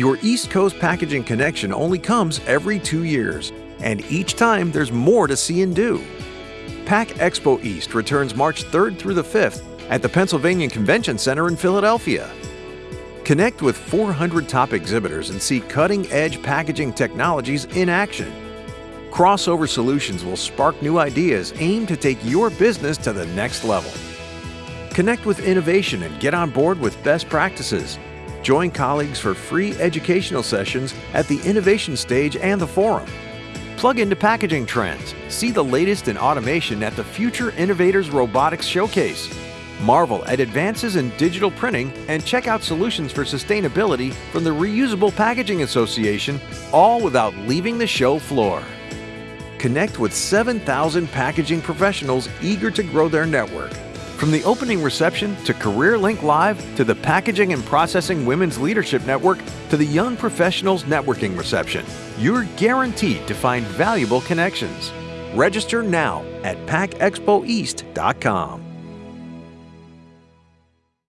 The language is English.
Your East Coast Packaging Connection only comes every two years, and each time there's more to see and do. Pack Expo East returns March 3rd through the 5th at the Pennsylvania Convention Center in Philadelphia. Connect with 400 top exhibitors and see cutting edge packaging technologies in action. Crossover Solutions will spark new ideas aimed to take your business to the next level. Connect with innovation and get on board with best practices. Join colleagues for free educational sessions at the innovation stage and the forum. Plug into packaging trends. See the latest in automation at the Future Innovators Robotics Showcase. Marvel at advances in digital printing and check out solutions for sustainability from the Reusable Packaging Association, all without leaving the show floor. Connect with 7,000 packaging professionals eager to grow their network. From the opening reception to CareerLink Live to the Packaging and Processing Women's Leadership Network to the Young Professionals Networking Reception, you're guaranteed to find valuable connections. Register now at packexpoeast.com.